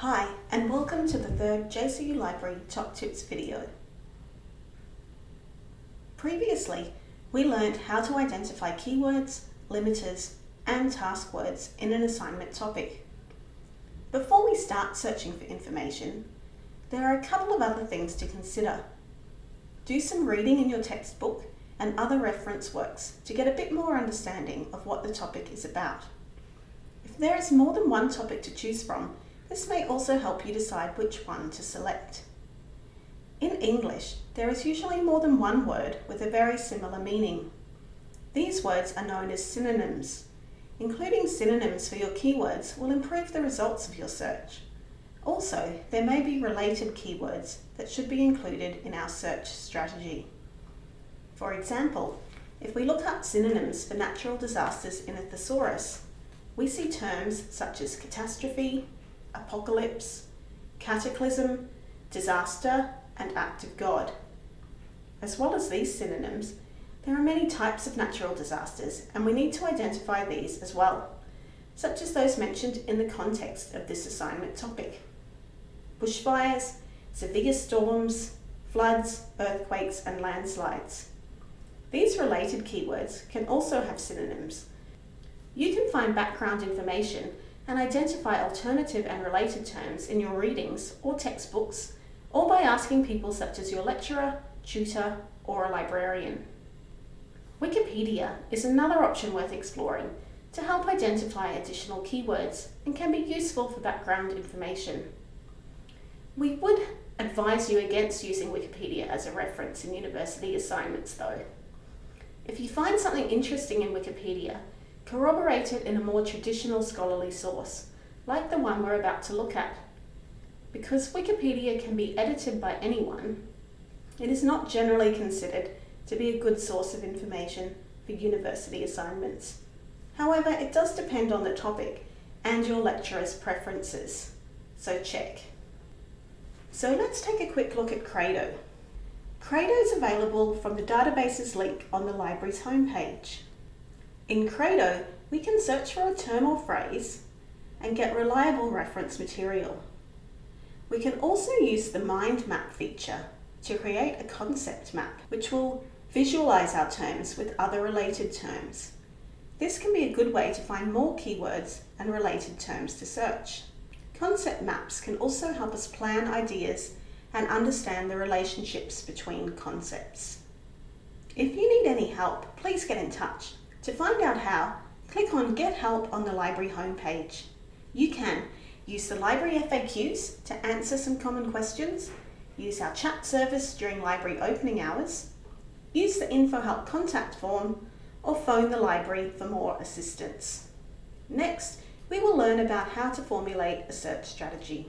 Hi and welcome to the third JCU Library Top Tips video. Previously, we learned how to identify keywords, limiters and task words in an assignment topic. Before we start searching for information, there are a couple of other things to consider. Do some reading in your textbook and other reference works to get a bit more understanding of what the topic is about. If there is more than one topic to choose from, this may also help you decide which one to select. In English, there is usually more than one word with a very similar meaning. These words are known as synonyms. Including synonyms for your keywords will improve the results of your search. Also, there may be related keywords that should be included in our search strategy. For example, if we look up synonyms for natural disasters in a thesaurus, we see terms such as catastrophe, apocalypse, cataclysm, disaster, and act of God. As well as these synonyms, there are many types of natural disasters and we need to identify these as well, such as those mentioned in the context of this assignment topic. Bushfires, severe storms, floods, earthquakes and landslides. These related keywords can also have synonyms. You can find background information and identify alternative and related terms in your readings or textbooks, or by asking people such as your lecturer, tutor, or a librarian. Wikipedia is another option worth exploring to help identify additional keywords and can be useful for background information. We would advise you against using Wikipedia as a reference in university assignments though. If you find something interesting in Wikipedia, Corroborate it in a more traditional scholarly source, like the one we're about to look at. Because Wikipedia can be edited by anyone, it is not generally considered to be a good source of information for university assignments. However, it does depend on the topic and your lecturer's preferences, so check. So let's take a quick look at Credo. Credo is available from the databases link on the library's homepage. In Credo, we can search for a term or phrase and get reliable reference material. We can also use the mind map feature to create a concept map, which will visualize our terms with other related terms. This can be a good way to find more keywords and related terms to search. Concept maps can also help us plan ideas and understand the relationships between concepts. If you need any help, please get in touch. To find out how, click on Get Help on the library homepage. You can use the library FAQs to answer some common questions, use our chat service during library opening hours, use the InfoHelp contact form, or phone the library for more assistance. Next, we will learn about how to formulate a search strategy.